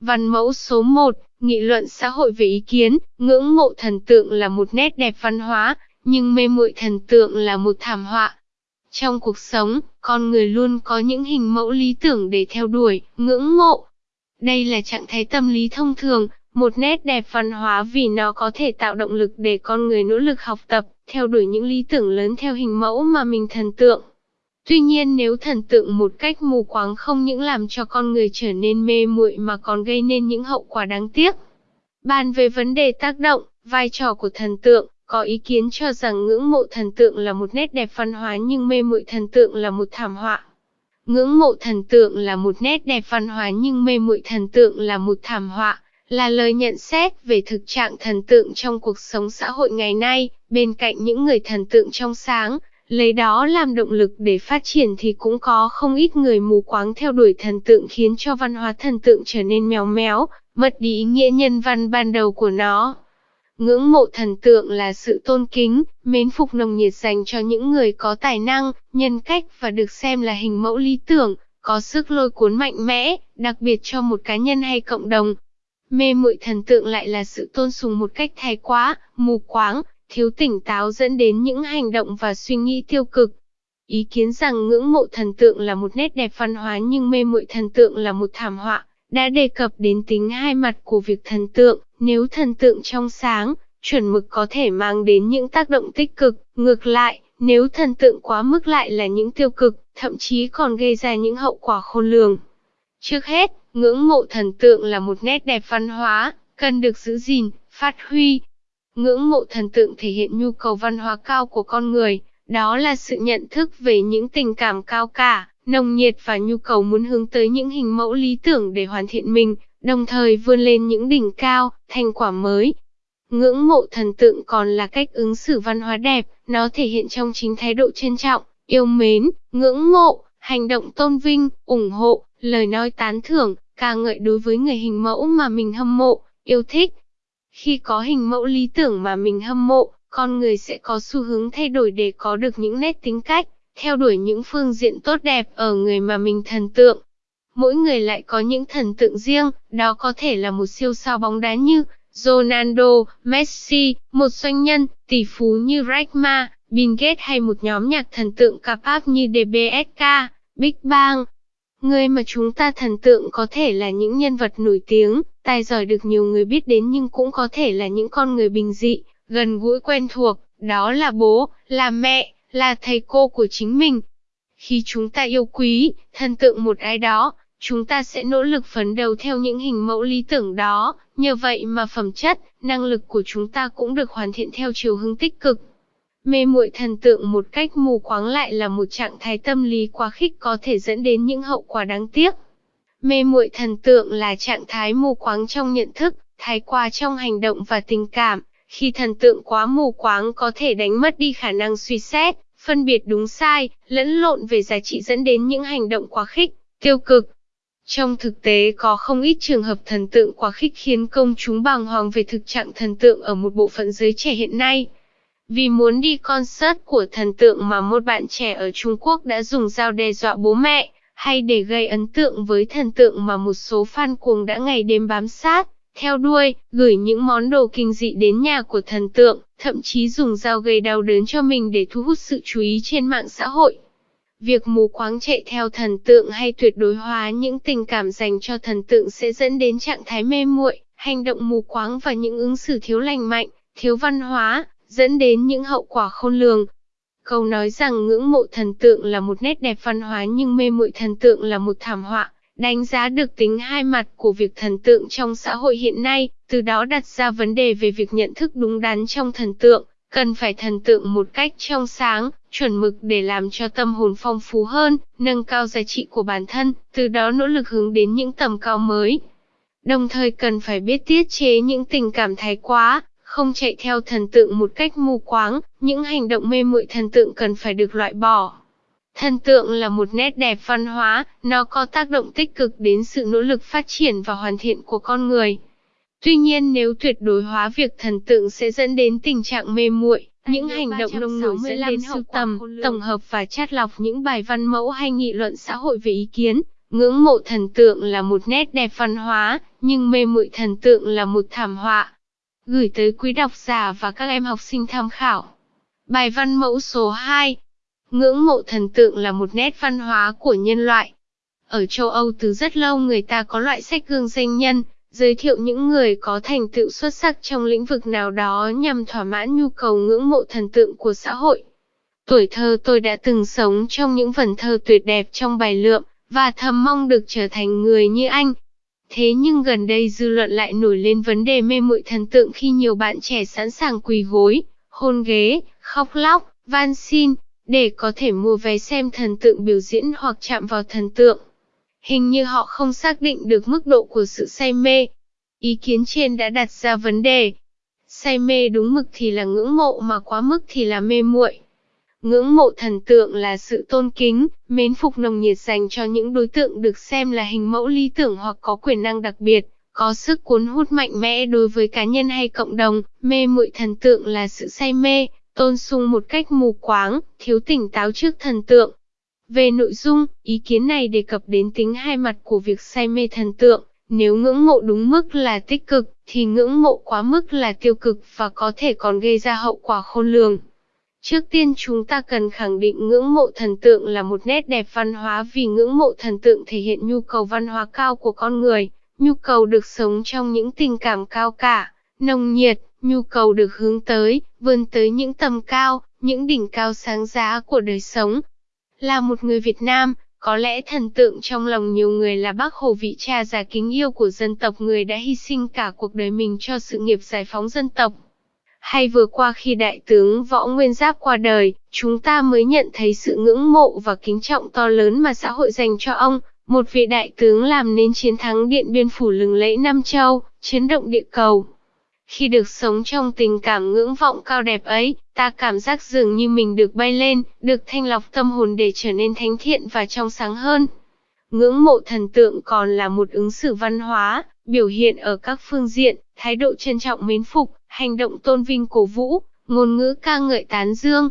Văn mẫu số 1, nghị luận xã hội về ý kiến, ngưỡng mộ thần tượng là một nét đẹp văn hóa, nhưng mê muội thần tượng là một thảm họa. Trong cuộc sống, con người luôn có những hình mẫu lý tưởng để theo đuổi, ngưỡng mộ. Đây là trạng thái tâm lý thông thường, một nét đẹp văn hóa vì nó có thể tạo động lực để con người nỗ lực học tập, theo đuổi những lý tưởng lớn theo hình mẫu mà mình thần tượng. Tuy nhiên nếu thần tượng một cách mù quáng không những làm cho con người trở nên mê muội mà còn gây nên những hậu quả đáng tiếc. Bàn về vấn đề tác động, vai trò của thần tượng, có ý kiến cho rằng ngưỡng mộ thần tượng là một nét đẹp văn hóa nhưng mê muội thần tượng là một thảm họa. Ngưỡng mộ thần tượng là một nét đẹp văn hóa nhưng mê muội thần tượng là một thảm họa, là lời nhận xét về thực trạng thần tượng trong cuộc sống xã hội ngày nay, bên cạnh những người thần tượng trong sáng, lấy đó làm động lực để phát triển thì cũng có không ít người mù quáng theo đuổi thần tượng khiến cho văn hóa thần tượng trở nên méo méo, mất đi ý nghĩa nhân văn ban đầu của nó. Ngưỡng mộ thần tượng là sự tôn kính, mến phục nồng nhiệt dành cho những người có tài năng, nhân cách và được xem là hình mẫu lý tưởng, có sức lôi cuốn mạnh mẽ, đặc biệt cho một cá nhân hay cộng đồng. Mê muội thần tượng lại là sự tôn sùng một cách thái quá, mù quáng, thiếu tỉnh táo dẫn đến những hành động và suy nghĩ tiêu cực. Ý kiến rằng ngưỡng mộ thần tượng là một nét đẹp văn hóa nhưng mê muội thần tượng là một thảm họa, đã đề cập đến tính hai mặt của việc thần tượng, nếu thần tượng trong sáng, chuẩn mực có thể mang đến những tác động tích cực, ngược lại, nếu thần tượng quá mức lại là những tiêu cực, thậm chí còn gây ra những hậu quả khôn lường. Trước hết, ngưỡng mộ thần tượng là một nét đẹp văn hóa, cần được giữ gìn, phát huy. Ngưỡng mộ thần tượng thể hiện nhu cầu văn hóa cao của con người, đó là sự nhận thức về những tình cảm cao cả, nồng nhiệt và nhu cầu muốn hướng tới những hình mẫu lý tưởng để hoàn thiện mình, đồng thời vươn lên những đỉnh cao, thành quả mới. Ngưỡng mộ thần tượng còn là cách ứng xử văn hóa đẹp, nó thể hiện trong chính thái độ trân trọng, yêu mến, ngưỡng mộ, hành động tôn vinh, ủng hộ, lời nói tán thưởng, ca ngợi đối với người hình mẫu mà mình hâm mộ, yêu thích. Khi có hình mẫu lý tưởng mà mình hâm mộ, con người sẽ có xu hướng thay đổi để có được những nét tính cách, theo đuổi những phương diện tốt đẹp ở người mà mình thần tượng. Mỗi người lại có những thần tượng riêng, đó có thể là một siêu sao bóng đá như Ronaldo, Messi, một doanh nhân, tỷ phú như Rachma, Bill Gates hay một nhóm nhạc thần tượng K-pop như DBSK, Big Bang. Người mà chúng ta thần tượng có thể là những nhân vật nổi tiếng, tài giỏi được nhiều người biết đến nhưng cũng có thể là những con người bình dị, gần gũi quen thuộc, đó là bố, là mẹ, là thầy cô của chính mình. Khi chúng ta yêu quý, thần tượng một ai đó, chúng ta sẽ nỗ lực phấn đấu theo những hình mẫu lý tưởng đó, nhờ vậy mà phẩm chất, năng lực của chúng ta cũng được hoàn thiện theo chiều hướng tích cực. Mê muội thần tượng một cách mù quáng lại là một trạng thái tâm lý quá khích có thể dẫn đến những hậu quả đáng tiếc. Mê muội thần tượng là trạng thái mù quáng trong nhận thức, thái quá trong hành động và tình cảm, khi thần tượng quá mù quáng có thể đánh mất đi khả năng suy xét, phân biệt đúng sai, lẫn lộn về giá trị dẫn đến những hành động quá khích, tiêu cực. Trong thực tế có không ít trường hợp thần tượng quá khích khiến công chúng bàng hoàng về thực trạng thần tượng ở một bộ phận giới trẻ hiện nay. Vì muốn đi concert của thần tượng mà một bạn trẻ ở Trung Quốc đã dùng dao đe dọa bố mẹ, hay để gây ấn tượng với thần tượng mà một số fan cuồng đã ngày đêm bám sát, theo đuôi, gửi những món đồ kinh dị đến nhà của thần tượng, thậm chí dùng dao gây đau đớn cho mình để thu hút sự chú ý trên mạng xã hội. Việc mù quáng chạy theo thần tượng hay tuyệt đối hóa những tình cảm dành cho thần tượng sẽ dẫn đến trạng thái mê muội, hành động mù quáng và những ứng xử thiếu lành mạnh, thiếu văn hóa, dẫn đến những hậu quả khôn lường. Câu nói rằng ngưỡng mộ thần tượng là một nét đẹp văn hóa nhưng mê muội thần tượng là một thảm họa, đánh giá được tính hai mặt của việc thần tượng trong xã hội hiện nay, từ đó đặt ra vấn đề về việc nhận thức đúng đắn trong thần tượng, cần phải thần tượng một cách trong sáng, chuẩn mực để làm cho tâm hồn phong phú hơn, nâng cao giá trị của bản thân, từ đó nỗ lực hướng đến những tầm cao mới. Đồng thời cần phải biết tiết chế những tình cảm thái quá, không chạy theo thần tượng một cách mù quáng, những hành động mê muội thần tượng cần phải được loại bỏ. Thần tượng là một nét đẹp văn hóa, nó có tác động tích cực đến sự nỗ lực phát triển và hoàn thiện của con người. Tuy nhiên nếu tuyệt đối hóa việc thần tượng sẽ dẫn đến tình trạng mê muội, những hành động nông nổi dẫn đến sưu tầm, tổng hợp và chát lọc những bài văn mẫu hay nghị luận xã hội về ý kiến, Ngưỡng mộ thần tượng là một nét đẹp văn hóa, nhưng mê muội thần tượng là một thảm họa. Gửi tới quý độc giả và các em học sinh tham khảo. Bài văn mẫu số 2 Ngưỡng mộ thần tượng là một nét văn hóa của nhân loại. Ở châu Âu từ rất lâu người ta có loại sách gương danh nhân, giới thiệu những người có thành tựu xuất sắc trong lĩnh vực nào đó nhằm thỏa mãn nhu cầu ngưỡng mộ thần tượng của xã hội. Tuổi thơ tôi đã từng sống trong những vần thơ tuyệt đẹp trong bài lượm, và thầm mong được trở thành người như anh. Thế nhưng gần đây dư luận lại nổi lên vấn đề mê muội thần tượng khi nhiều bạn trẻ sẵn sàng quỳ gối, hôn ghế, khóc lóc, van xin, để có thể mua vé xem thần tượng biểu diễn hoặc chạm vào thần tượng. Hình như họ không xác định được mức độ của sự say mê. Ý kiến trên đã đặt ra vấn đề. Say mê đúng mực thì là ngưỡng mộ mà quá mức thì là mê muội. Ngưỡng mộ thần tượng là sự tôn kính, mến phục nồng nhiệt dành cho những đối tượng được xem là hình mẫu lý tưởng hoặc có quyền năng đặc biệt, có sức cuốn hút mạnh mẽ đối với cá nhân hay cộng đồng. Mê muội thần tượng là sự say mê, tôn sùng một cách mù quáng, thiếu tỉnh táo trước thần tượng. Về nội dung, ý kiến này đề cập đến tính hai mặt của việc say mê thần tượng. Nếu ngưỡng mộ đúng mức là tích cực, thì ngưỡng mộ quá mức là tiêu cực và có thể còn gây ra hậu quả khôn lường. Trước tiên chúng ta cần khẳng định ngưỡng mộ thần tượng là một nét đẹp văn hóa vì ngưỡng mộ thần tượng thể hiện nhu cầu văn hóa cao của con người, nhu cầu được sống trong những tình cảm cao cả, nồng nhiệt, nhu cầu được hướng tới, vươn tới những tầm cao, những đỉnh cao sáng giá của đời sống. Là một người Việt Nam, có lẽ thần tượng trong lòng nhiều người là bác Hồ vị cha già kính yêu của dân tộc người đã hy sinh cả cuộc đời mình cho sự nghiệp giải phóng dân tộc. Hay vừa qua khi đại tướng Võ Nguyên Giáp qua đời, chúng ta mới nhận thấy sự ngưỡng mộ và kính trọng to lớn mà xã hội dành cho ông, một vị đại tướng làm nên chiến thắng Điện Biên Phủ lừng lẫy Nam Châu, chấn động địa cầu. Khi được sống trong tình cảm ngưỡng vọng cao đẹp ấy, ta cảm giác dường như mình được bay lên, được thanh lọc tâm hồn để trở nên thánh thiện và trong sáng hơn. Ngưỡng mộ thần tượng còn là một ứng xử văn hóa, biểu hiện ở các phương diện, thái độ trân trọng mến phục, hành động tôn vinh cổ vũ, ngôn ngữ ca ngợi tán dương.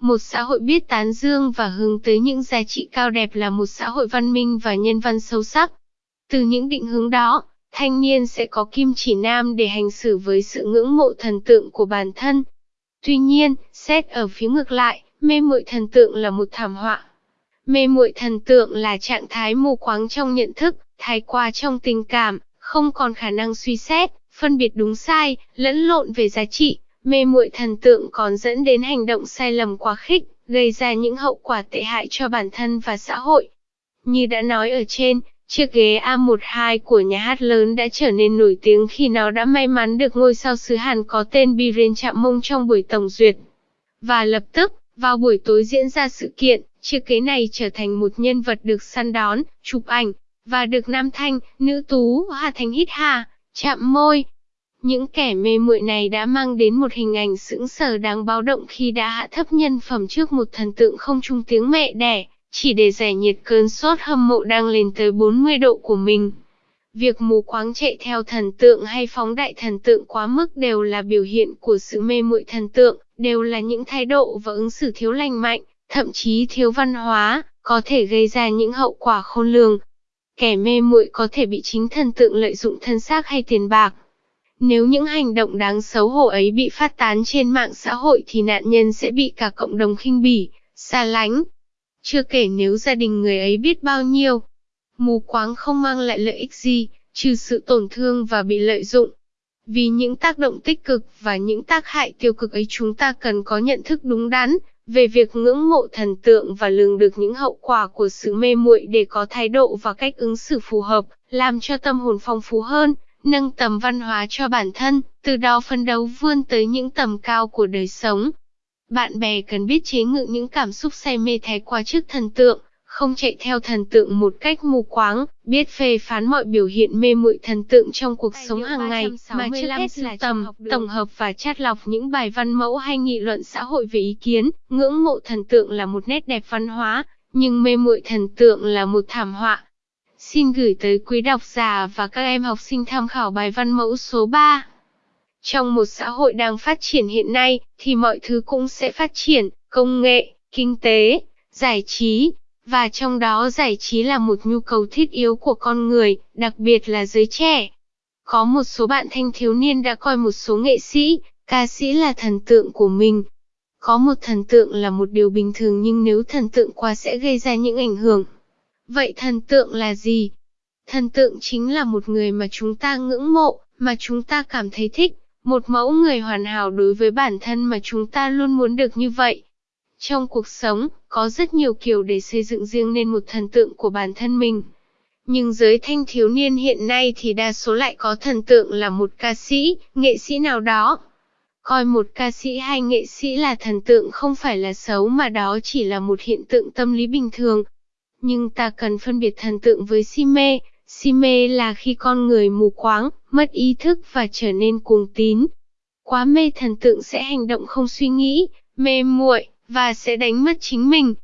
Một xã hội biết tán dương và hướng tới những giá trị cao đẹp là một xã hội văn minh và nhân văn sâu sắc. Từ những định hướng đó, thanh niên sẽ có kim chỉ nam để hành xử với sự ngưỡng mộ thần tượng của bản thân. Tuy nhiên, xét ở phía ngược lại, mê muội thần tượng là một thảm họa. Mê muội thần tượng là trạng thái mù quáng trong nhận thức, thái quá trong tình cảm, không còn khả năng suy xét, phân biệt đúng sai, lẫn lộn về giá trị, mê muội thần tượng còn dẫn đến hành động sai lầm quá khích, gây ra những hậu quả tệ hại cho bản thân và xã hội. Như đã nói ở trên, chiếc ghế A12 của nhà hát lớn đã trở nên nổi tiếng khi nó đã may mắn được ngôi sao xứ Hàn có tên Biren chạm mông trong buổi tổng duyệt. Và lập tức, vào buổi tối diễn ra sự kiện, chiếc ghế này trở thành một nhân vật được săn đón, chụp ảnh, và được nam thanh, nữ tú, Hà Thành hít hà, chạm môi. Những kẻ mê muội này đã mang đến một hình ảnh sững sờ đáng báo động khi đã hạ thấp nhân phẩm trước một thần tượng không trung tiếng mẹ đẻ, chỉ để giải nhiệt cơn sốt hâm mộ đang lên tới 40 độ của mình. Việc mù quáng chạy theo thần tượng hay phóng đại thần tượng quá mức đều là biểu hiện của sự mê muội thần tượng, đều là những thái độ và ứng xử thiếu lành mạnh, thậm chí thiếu văn hóa, có thể gây ra những hậu quả khôn lường, Kẻ mê muội có thể bị chính thần tượng lợi dụng thân xác hay tiền bạc. Nếu những hành động đáng xấu hổ ấy bị phát tán trên mạng xã hội thì nạn nhân sẽ bị cả cộng đồng khinh bỉ, xa lánh. Chưa kể nếu gia đình người ấy biết bao nhiêu. Mù quáng không mang lại lợi ích gì, trừ sự tổn thương và bị lợi dụng. Vì những tác động tích cực và những tác hại tiêu cực ấy chúng ta cần có nhận thức đúng đắn, về việc ngưỡng mộ thần tượng và lường được những hậu quả của sự mê muội để có thái độ và cách ứng xử phù hợp, làm cho tâm hồn phong phú hơn, nâng tầm văn hóa cho bản thân, từ đó phấn đấu vươn tới những tầm cao của đời sống. Bạn bè cần biết chế ngự những cảm xúc say mê thái quá trước thần tượng, không chạy theo thần tượng một cách mù quáng, biết phê phán mọi biểu hiện mê muội thần tượng trong cuộc sống hàng ngày, mà trước hết là tầm, tổng hợp và chát lọc những bài văn mẫu hay nghị luận xã hội về ý kiến, ngưỡng mộ thần tượng là một nét đẹp văn hóa, nhưng mê muội thần tượng là một thảm họa. Xin gửi tới quý độc giả và các em học sinh tham khảo bài văn mẫu số 3. Trong một xã hội đang phát triển hiện nay, thì mọi thứ cũng sẽ phát triển, công nghệ, kinh tế, giải trí, và trong đó giải trí là một nhu cầu thiết yếu của con người, đặc biệt là giới trẻ. Có một số bạn thanh thiếu niên đã coi một số nghệ sĩ, ca sĩ là thần tượng của mình. Có một thần tượng là một điều bình thường nhưng nếu thần tượng quá sẽ gây ra những ảnh hưởng. Vậy thần tượng là gì? Thần tượng chính là một người mà chúng ta ngưỡng mộ, mà chúng ta cảm thấy thích, một mẫu người hoàn hảo đối với bản thân mà chúng ta luôn muốn được như vậy. Trong cuộc sống, có rất nhiều kiểu để xây dựng riêng nên một thần tượng của bản thân mình. Nhưng giới thanh thiếu niên hiện nay thì đa số lại có thần tượng là một ca sĩ, nghệ sĩ nào đó. Coi một ca sĩ hay nghệ sĩ là thần tượng không phải là xấu mà đó chỉ là một hiện tượng tâm lý bình thường. Nhưng ta cần phân biệt thần tượng với si mê. Si mê là khi con người mù quáng, mất ý thức và trở nên cuồng tín. Quá mê thần tượng sẽ hành động không suy nghĩ, mê muội và sẽ đánh mất chính mình.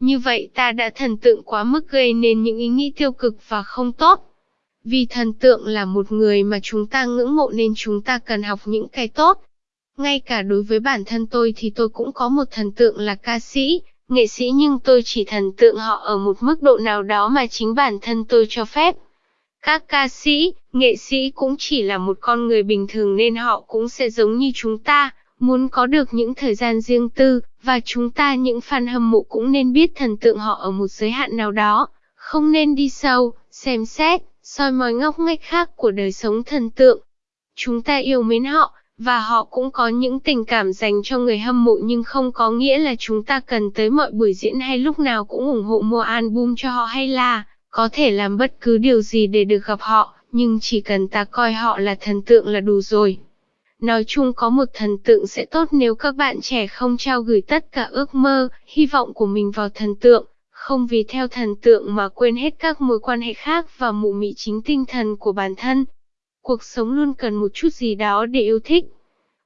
Như vậy ta đã thần tượng quá mức gây nên những ý nghĩ tiêu cực và không tốt. Vì thần tượng là một người mà chúng ta ngưỡng mộ nên chúng ta cần học những cái tốt. Ngay cả đối với bản thân tôi thì tôi cũng có một thần tượng là ca sĩ, nghệ sĩ nhưng tôi chỉ thần tượng họ ở một mức độ nào đó mà chính bản thân tôi cho phép. Các ca sĩ, nghệ sĩ cũng chỉ là một con người bình thường nên họ cũng sẽ giống như chúng ta, muốn có được những thời gian riêng tư, và chúng ta những fan hâm mộ cũng nên biết thần tượng họ ở một giới hạn nào đó, không nên đi sâu, xem xét, soi mói ngóc ngách khác của đời sống thần tượng. Chúng ta yêu mến họ, và họ cũng có những tình cảm dành cho người hâm mộ nhưng không có nghĩa là chúng ta cần tới mọi buổi diễn hay lúc nào cũng ủng hộ mua album cho họ hay là có thể làm bất cứ điều gì để được gặp họ, nhưng chỉ cần ta coi họ là thần tượng là đủ rồi. Nói chung có một thần tượng sẽ tốt nếu các bạn trẻ không trao gửi tất cả ước mơ, hy vọng của mình vào thần tượng, không vì theo thần tượng mà quên hết các mối quan hệ khác và mụ mị chính tinh thần của bản thân. Cuộc sống luôn cần một chút gì đó để yêu thích,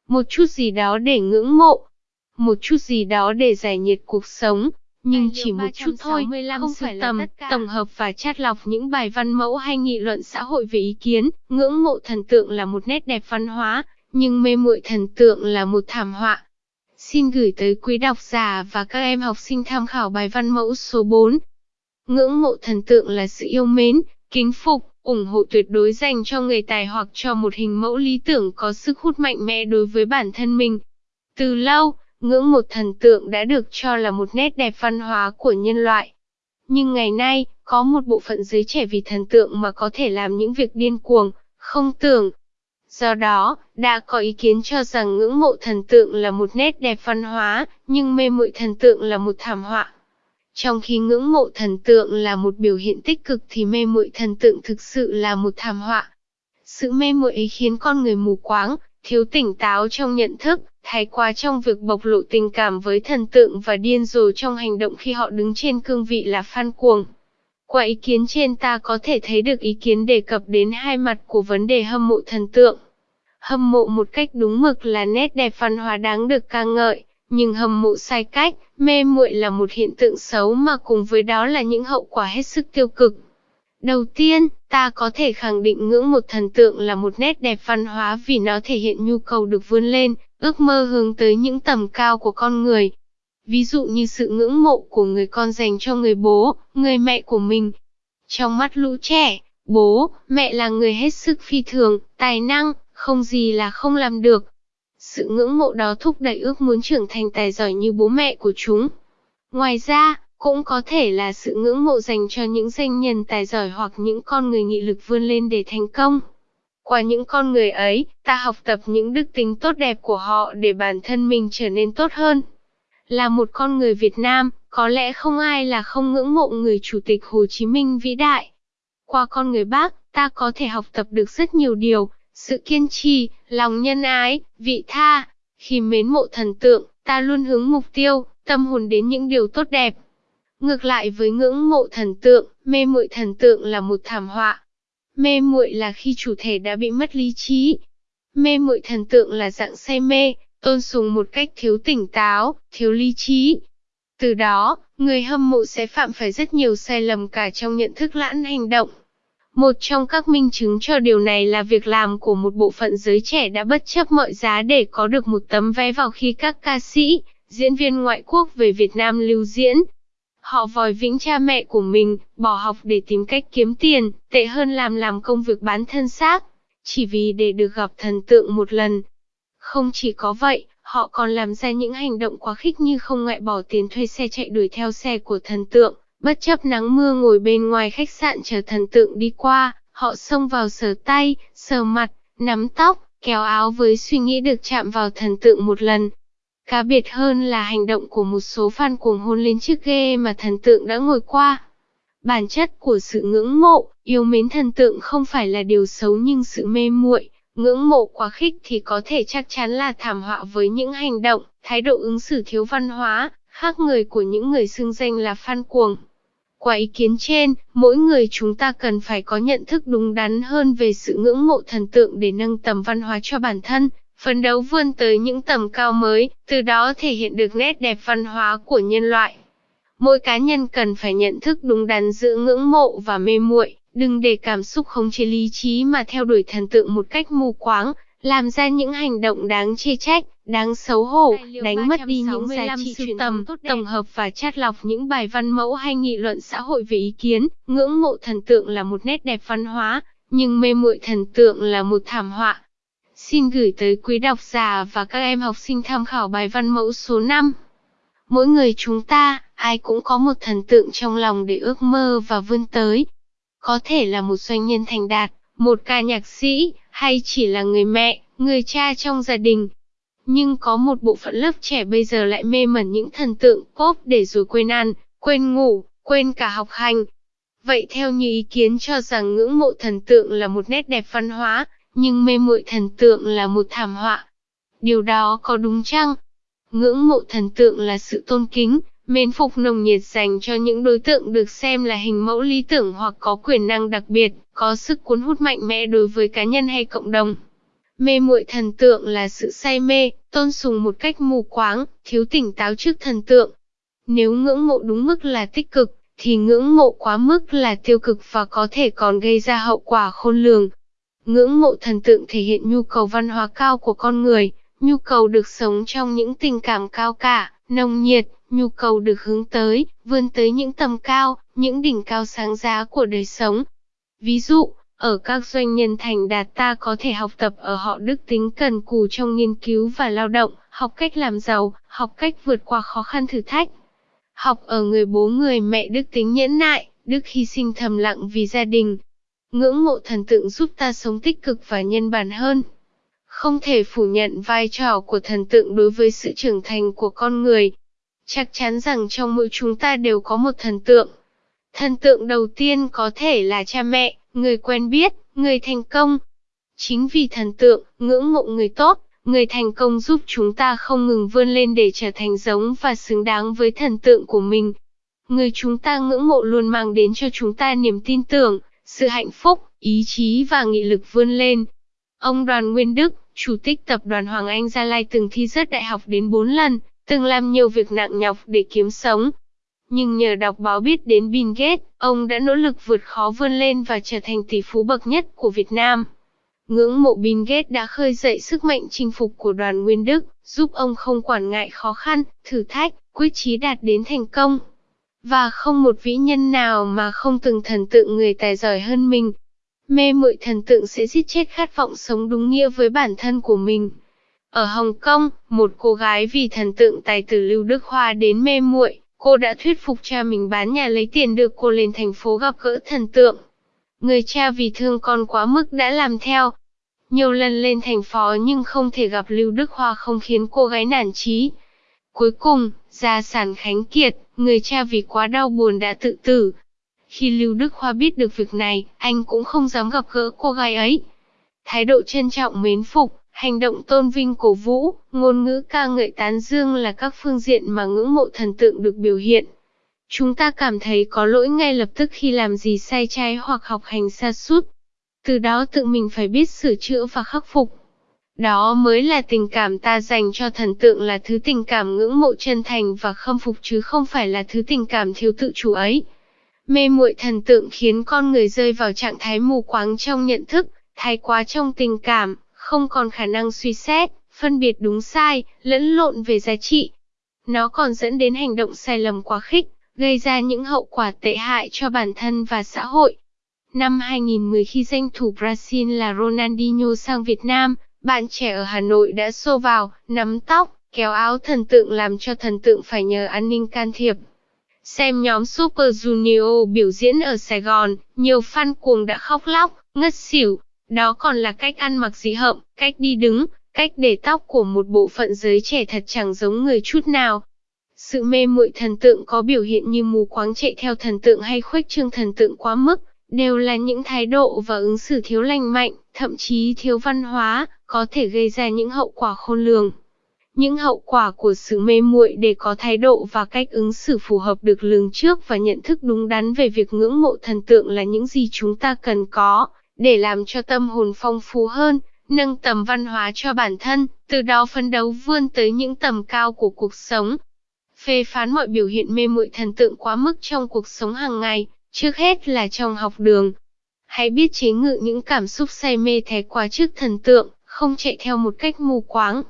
một chút gì đó để ngưỡng mộ, một chút gì đó để giải nhiệt cuộc sống, nhưng chỉ một chút thôi, không phải tầm, tổng hợp và chát lọc những bài văn mẫu hay nghị luận xã hội về ý kiến, ngưỡng mộ thần tượng là một nét đẹp văn hóa, nhưng mê muội thần tượng là một thảm họa. Xin gửi tới quý độc giả và các em học sinh tham khảo bài văn mẫu số 4. Ngưỡng mộ thần tượng là sự yêu mến, kính phục, ủng hộ tuyệt đối dành cho người tài hoặc cho một hình mẫu lý tưởng có sức hút mạnh mẽ đối với bản thân mình. Từ lâu, ngưỡng một thần tượng đã được cho là một nét đẹp văn hóa của nhân loại. Nhưng ngày nay, có một bộ phận giới trẻ vì thần tượng mà có thể làm những việc điên cuồng, không tưởng. Do đó, đã có ý kiến cho rằng ngưỡng mộ thần tượng là một nét đẹp văn hóa, nhưng mê muội thần tượng là một thảm họa. Trong khi ngưỡng mộ thần tượng là một biểu hiện tích cực thì mê muội thần tượng thực sự là một thảm họa. Sự mê muội ấy khiến con người mù quáng, thiếu tỉnh táo trong nhận thức, thái quá trong việc bộc lộ tình cảm với thần tượng và điên rồ trong hành động khi họ đứng trên cương vị là fan cuồng. Qua ý kiến trên ta có thể thấy được ý kiến đề cập đến hai mặt của vấn đề hâm mộ thần tượng. Hâm mộ một cách đúng mực là nét đẹp văn hóa đáng được ca ngợi, nhưng hâm mộ sai cách, mê muội là một hiện tượng xấu mà cùng với đó là những hậu quả hết sức tiêu cực. Đầu tiên, ta có thể khẳng định ngưỡng một thần tượng là một nét đẹp văn hóa vì nó thể hiện nhu cầu được vươn lên, ước mơ hướng tới những tầm cao của con người. Ví dụ như sự ngưỡng mộ của người con dành cho người bố, người mẹ của mình. Trong mắt lũ trẻ, bố, mẹ là người hết sức phi thường, tài năng, không gì là không làm được. Sự ngưỡng mộ đó thúc đẩy ước muốn trưởng thành tài giỏi như bố mẹ của chúng. Ngoài ra, cũng có thể là sự ngưỡng mộ dành cho những danh nhân tài giỏi hoặc những con người nghị lực vươn lên để thành công. Qua những con người ấy, ta học tập những đức tính tốt đẹp của họ để bản thân mình trở nên tốt hơn. Là một con người Việt Nam, có lẽ không ai là không ngưỡng mộ người Chủ tịch Hồ Chí Minh vĩ đại. Qua con người bác, ta có thể học tập được rất nhiều điều, sự kiên trì, lòng nhân ái, vị tha. Khi mến mộ thần tượng, ta luôn hướng mục tiêu, tâm hồn đến những điều tốt đẹp. Ngược lại với ngưỡng mộ thần tượng, mê muội thần tượng là một thảm họa. Mê muội là khi chủ thể đã bị mất lý trí. Mê muội thần tượng là dạng say mê, tôn sùng một cách thiếu tỉnh táo, thiếu lý trí. Từ đó, người hâm mộ sẽ phạm phải rất nhiều sai lầm cả trong nhận thức lẫn hành động. Một trong các minh chứng cho điều này là việc làm của một bộ phận giới trẻ đã bất chấp mọi giá để có được một tấm vé vào khi các ca sĩ, diễn viên ngoại quốc về Việt Nam lưu diễn. Họ vòi vĩnh cha mẹ của mình, bỏ học để tìm cách kiếm tiền, tệ hơn làm làm công việc bán thân xác, chỉ vì để được gặp thần tượng một lần. Không chỉ có vậy, họ còn làm ra những hành động quá khích như không ngại bỏ tiền thuê xe chạy đuổi theo xe của thần tượng, bất chấp nắng mưa ngồi bên ngoài khách sạn chờ thần tượng đi qua, họ xông vào sờ tay, sờ mặt, nắm tóc, kéo áo với suy nghĩ được chạm vào thần tượng một lần. Cá biệt hơn là hành động của một số fan cuồng hôn lên chiếc ghê mà thần tượng đã ngồi qua. Bản chất của sự ngưỡng mộ, yêu mến thần tượng không phải là điều xấu nhưng sự mê muội, ngưỡng mộ quá khích thì có thể chắc chắn là thảm họa với những hành động, thái độ ứng xử thiếu văn hóa, khác người của những người xưng danh là fan cuồng. Qua ý kiến trên, mỗi người chúng ta cần phải có nhận thức đúng đắn hơn về sự ngưỡng mộ thần tượng để nâng tầm văn hóa cho bản thân, phấn đấu vươn tới những tầm cao mới, từ đó thể hiện được nét đẹp văn hóa của nhân loại. Mỗi cá nhân cần phải nhận thức đúng đắn giữa ngưỡng mộ và mê muội, đừng để cảm xúc khống chế lý trí mà theo đuổi thần tượng một cách mù quáng, làm ra những hành động đáng chê trách, đáng xấu hổ, đánh mất đi những giá trị sưu tầm, tổng hợp và chát lọc những bài văn mẫu hay nghị luận xã hội về ý kiến, ngưỡng mộ thần tượng là một nét đẹp văn hóa, nhưng mê muội thần tượng là một thảm họa. Xin gửi tới quý độc giả và các em học sinh tham khảo bài văn mẫu số 5. Mỗi người chúng ta, ai cũng có một thần tượng trong lòng để ước mơ và vươn tới. Có thể là một doanh nhân thành đạt, một ca nhạc sĩ, hay chỉ là người mẹ, người cha trong gia đình. Nhưng có một bộ phận lớp trẻ bây giờ lại mê mẩn những thần tượng pop để rồi quên ăn, quên ngủ, quên cả học hành. Vậy theo như ý kiến cho rằng ngưỡng mộ thần tượng là một nét đẹp văn hóa, nhưng mê muội thần tượng là một thảm họa. Điều đó có đúng chăng? Ngưỡng mộ thần tượng là sự tôn kính, mến phục nồng nhiệt dành cho những đối tượng được xem là hình mẫu lý tưởng hoặc có quyền năng đặc biệt, có sức cuốn hút mạnh mẽ đối với cá nhân hay cộng đồng. Mê muội thần tượng là sự say mê, tôn sùng một cách mù quáng, thiếu tỉnh táo trước thần tượng. Nếu ngưỡng mộ đúng mức là tích cực, thì ngưỡng mộ quá mức là tiêu cực và có thể còn gây ra hậu quả khôn lường. Ngưỡng mộ thần tượng thể hiện nhu cầu văn hóa cao của con người, nhu cầu được sống trong những tình cảm cao cả, nồng nhiệt, nhu cầu được hướng tới, vươn tới những tầm cao, những đỉnh cao sáng giá của đời sống. Ví dụ, ở các doanh nhân thành đạt ta có thể học tập ở họ đức tính cần cù trong nghiên cứu và lao động, học cách làm giàu, học cách vượt qua khó khăn thử thách. Học ở người bố người mẹ đức tính nhẫn nại, đức hy sinh thầm lặng vì gia đình. Ngưỡng mộ thần tượng giúp ta sống tích cực và nhân bản hơn. Không thể phủ nhận vai trò của thần tượng đối với sự trưởng thành của con người. Chắc chắn rằng trong mỗi chúng ta đều có một thần tượng. Thần tượng đầu tiên có thể là cha mẹ, người quen biết, người thành công. Chính vì thần tượng, ngưỡng mộ người tốt, người thành công giúp chúng ta không ngừng vươn lên để trở thành giống và xứng đáng với thần tượng của mình. Người chúng ta ngưỡng mộ luôn mang đến cho chúng ta niềm tin tưởng, sự hạnh phúc, ý chí và nghị lực vươn lên. Ông Đoàn Nguyên Đức, Chủ tịch Tập đoàn Hoàng Anh Gia Lai từng thi rớt đại học đến 4 lần, từng làm nhiều việc nặng nhọc để kiếm sống, nhưng nhờ đọc báo biết đến Bill Gates, ông đã nỗ lực vượt khó vươn lên và trở thành tỷ phú bậc nhất của Việt Nam. Ngưỡng mộ Bill Gates đã khơi dậy sức mạnh chinh phục của đoàn Nguyên Đức, giúp ông không quản ngại khó khăn, thử thách, quyết chí đạt đến thành công. Và không một vĩ nhân nào mà không từng thần tượng người tài giỏi hơn mình. Mê muội thần tượng sẽ giết chết khát vọng sống đúng nghĩa với bản thân của mình. Ở Hồng Kông, một cô gái vì thần tượng tài tử Lưu Đức Hoa đến mê muội, Cô đã thuyết phục cha mình bán nhà lấy tiền đưa cô lên thành phố gặp gỡ thần tượng. Người cha vì thương con quá mức đã làm theo. Nhiều lần lên thành phố nhưng không thể gặp Lưu Đức Hoa không khiến cô gái nản chí. Cuối cùng, gia sản khánh kiệt, người cha vì quá đau buồn đã tự tử. Khi Lưu Đức Hoa biết được việc này, anh cũng không dám gặp gỡ cô gái ấy. Thái độ trân trọng mến phục, Hành động tôn vinh cổ vũ, ngôn ngữ ca ngợi tán dương là các phương diện mà ngưỡng mộ thần tượng được biểu hiện. Chúng ta cảm thấy có lỗi ngay lập tức khi làm gì sai trái hoặc học hành xa sút Từ đó tự mình phải biết sửa chữa và khắc phục. Đó mới là tình cảm ta dành cho thần tượng là thứ tình cảm ngưỡng mộ chân thành và khâm phục chứ không phải là thứ tình cảm thiếu tự chủ ấy. Mê muội thần tượng khiến con người rơi vào trạng thái mù quáng trong nhận thức, thái quá trong tình cảm, không còn khả năng suy xét, phân biệt đúng sai, lẫn lộn về giá trị. Nó còn dẫn đến hành động sai lầm quá khích, gây ra những hậu quả tệ hại cho bản thân và xã hội. Năm 2010 khi danh thủ Brazil là Ronaldinho sang Việt Nam, bạn trẻ ở Hà Nội đã xô vào, nắm tóc, kéo áo thần tượng làm cho thần tượng phải nhờ an ninh can thiệp. Xem nhóm Super Junior biểu diễn ở Sài Gòn, nhiều fan cuồng đã khóc lóc, ngất xỉu. Đó còn là cách ăn mặc dị hợm, cách đi đứng, cách để tóc của một bộ phận giới trẻ thật chẳng giống người chút nào. Sự mê muội thần tượng có biểu hiện như mù quáng chạy theo thần tượng hay khuếch trương thần tượng quá mức, đều là những thái độ và ứng xử thiếu lành mạnh, thậm chí thiếu văn hóa, có thể gây ra những hậu quả khôn lường. Những hậu quả của sự mê muội để có thái độ và cách ứng xử phù hợp được lường trước và nhận thức đúng đắn về việc ngưỡng mộ thần tượng là những gì chúng ta cần có, để làm cho tâm hồn phong phú hơn, nâng tầm văn hóa cho bản thân, từ đó phấn đấu vươn tới những tầm cao của cuộc sống. Phê phán mọi biểu hiện mê muội thần tượng quá mức trong cuộc sống hàng ngày, trước hết là trong học đường. Hãy biết chế ngự những cảm xúc say mê thái quá trước thần tượng, không chạy theo một cách mù quáng.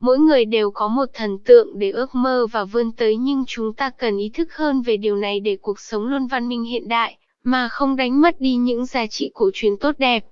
Mỗi người đều có một thần tượng để ước mơ và vươn tới nhưng chúng ta cần ý thức hơn về điều này để cuộc sống luôn văn minh hiện đại, mà không đánh mất đi những giá trị cổ truyền tốt đẹp.